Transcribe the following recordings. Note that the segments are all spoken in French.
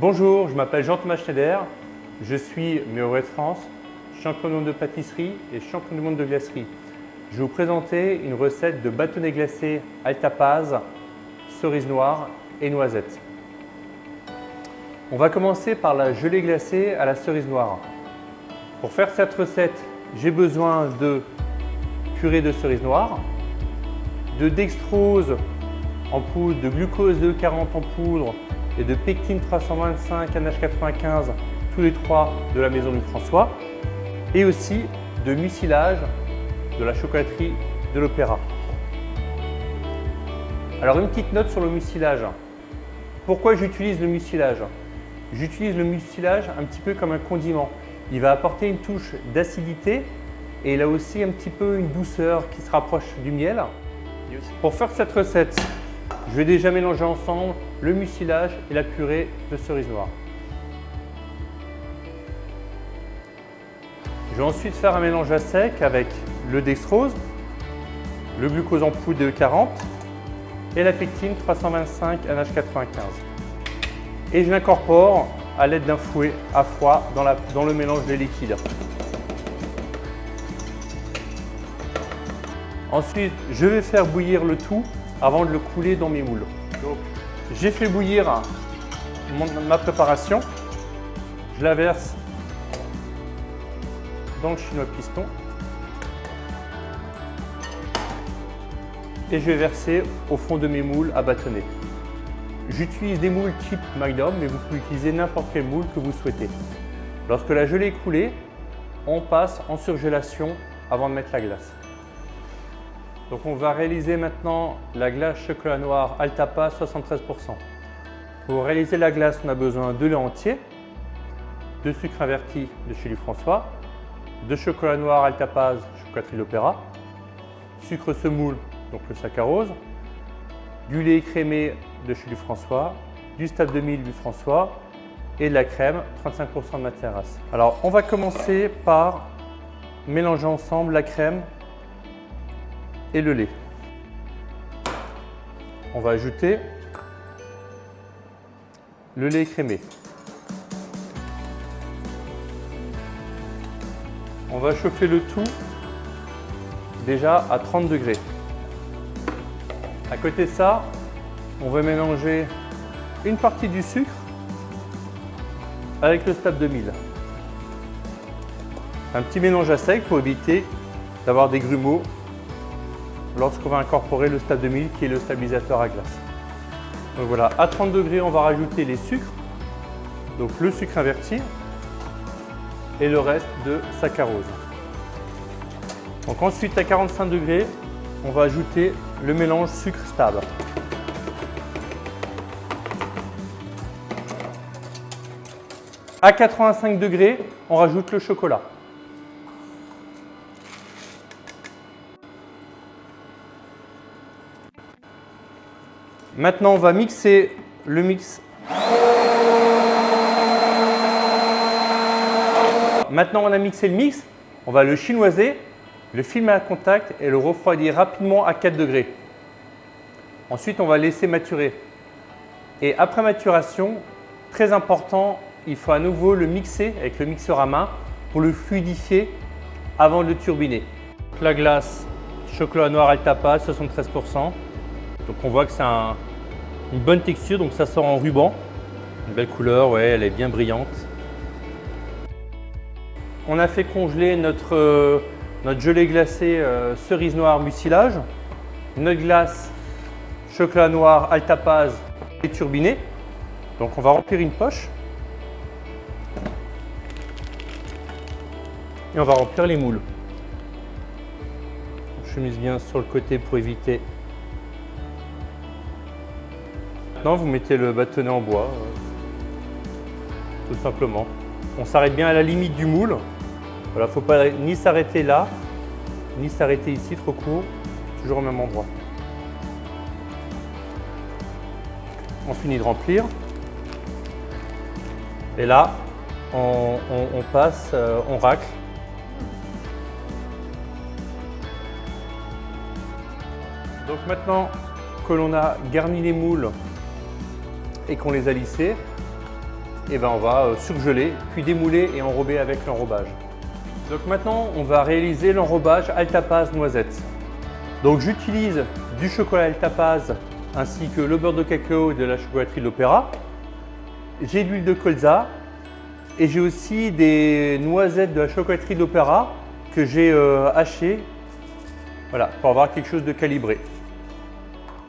Bonjour, je m'appelle Jean-Thomas Schneider, je suis meilleur de France, champion du monde de pâtisserie et champion du monde de glacerie. Je vais vous présenter une recette de bâtonnet glacé altapaz, cerise noire et noisette. On va commencer par la gelée glacée à la cerise noire. Pour faire cette recette, j'ai besoin de purée de cerise noire, de dextrose en poudre, de glucose de 40 en poudre et de pectine 325 NH95, tous les trois de la maison du François, et aussi de mucilage de la chocolaterie de l'Opéra. Alors une petite note sur le mucilage. Pourquoi j'utilise le mucilage? J'utilise le mucilage un petit peu comme un condiment. Il va apporter une touche d'acidité et il a aussi un petit peu une douceur qui se rapproche du miel. Pour faire cette recette, je vais déjà mélanger ensemble le mucilage et la purée de cerise noire. Je vais ensuite faire un mélange à sec avec le dextrose, le glucose en poudre de 40 et la pectine 325 NH95. Et je l'incorpore à l'aide d'un fouet à froid dans, dans le mélange des liquides. Ensuite, je vais faire bouillir le tout avant de le couler dans mes moules. J'ai fait bouillir ma préparation. Je la verse dans le chinois piston. Et je vais verser au fond de mes moules à bâtonner. J'utilise des moules type Magnum, mais vous pouvez utiliser n'importe quel moule que vous souhaitez. Lorsque la gelée est coulée, on passe en surgélation avant de mettre la glace. Donc on va réaliser maintenant la glace chocolat noir Altapa 73%. Pour réaliser la glace, on a besoin de lait entier, de sucre inverti de chez François, de chocolat noir Altapaz chocolaterie l'Opéra, sucre semoule, donc le saccharose, du lait écrémé de chez François, du stade de mille du François et de la crème, 35% de matière grasse. Alors on va commencer par mélanger ensemble la crème et le lait. On va ajouter le lait crémé. On va chauffer le tout déjà à 30 degrés. À côté de ça, on va mélanger une partie du sucre avec le stade 2000. Un petit mélange à sec pour éviter d'avoir des grumeaux lorsqu'on va incorporer le stade 2000 qui est le stabilisateur à glace. Donc voilà, à 30 degrés, on va rajouter les sucres, donc le sucre inverti et le reste de saccharose. Donc ensuite, à 45 degrés, on va ajouter le mélange sucre stable. À 85 degrés, on rajoute le chocolat. Maintenant, on va mixer le mix. Maintenant, on a mixé le mix. On va le chinoiser, le filmer à contact et le refroidir rapidement à 4 degrés. Ensuite, on va laisser maturer. Et après maturation, très important, il faut à nouveau le mixer avec le mixeur à main pour le fluidifier avant de le turbiner. La glace chocolat noir Altapa, 73%. Donc on voit que c'est un, une bonne texture, donc ça sort en ruban. Une belle couleur, ouais, elle est bien brillante. On a fait congeler notre, euh, gelée glacée euh, cerise noire mucilage, notre glace chocolat noir altapaz et turbinée. Donc on va remplir une poche. Et on va remplir les moules. Je chemise bien sur le côté pour éviter Vous mettez le bâtonnet en bois, euh, tout simplement. On s'arrête bien à la limite du moule. Voilà, faut pas ni s'arrêter là, ni s'arrêter ici, trop court, toujours au même endroit. On finit de remplir. Et là, on, passe, euh, on racle. Donc maintenant que l'on a garni les moules et qu'on les a lissés, et ben on va euh, surgeler, puis démouler et enrober avec l'enrobage. Donc maintenant, on va réaliser l'enrobage Altapaz noisette. Donc j'utilise du chocolat Altapaz ainsi que le beurre de cacao de la chocolaterie l'Opéra. J'ai de l'huile de colza et j'ai aussi des noisettes de la chocolaterie l'Opéra que j'ai euh, hachées voilà, pour avoir quelque chose de calibré.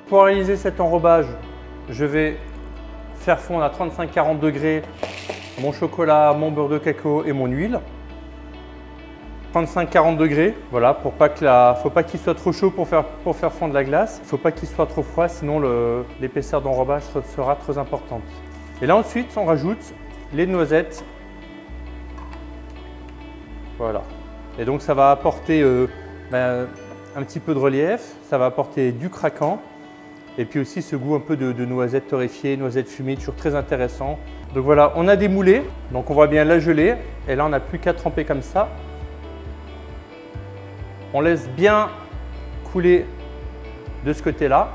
Pour réaliser cet enrobage, je vais faire fondre à 35-40 degrés mon chocolat, mon beurre de cacao et mon huile. 35-40 degrés, voilà, pour pas que la, faut pas qu'il soit trop chaud pour faire, fondre la glace. Il faut pas qu'il soit trop froid, sinon l'épaisseur d'enrobage sera très importante. Et là ensuite, on rajoute les noisettes. Voilà. Et donc ça va apporter euh, ben, un petit peu de relief, ça va apporter du craquant et puis aussi ce goût un peu de, noisettes torréfiées, noisettes fumées, toujours très intéressant. Donc voilà, on a démoulé, donc on voit bien la gelée. Et là, on n'a plus qu'à tremper comme ça. On laisse bien couler de ce côté-là.